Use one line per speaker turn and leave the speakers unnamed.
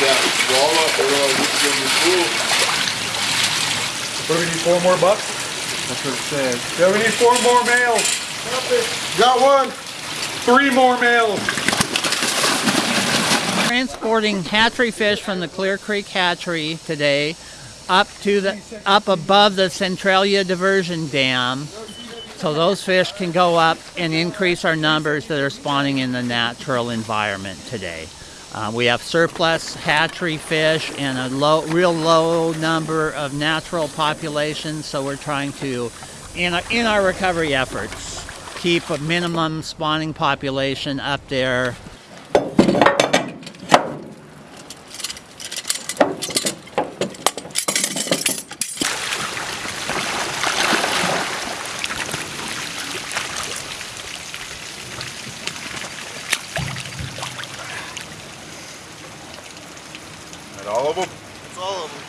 that walleye, or, uh, this is the pool.
What do we need, four more bucks?
That's what it says.
Yeah, we need four more males.
Got one!
Three more males.
Transporting hatchery fish from the Clear Creek hatchery today up to the up above the Centralia diversion dam so those fish can go up and increase our numbers that are spawning in the natural environment today. Uh, we have surplus hatchery fish and a low, real low number of natural populations, so we're trying to, in our, in our recovery efforts, keep a minimum spawning population up there
Got all of them?
That's all of them.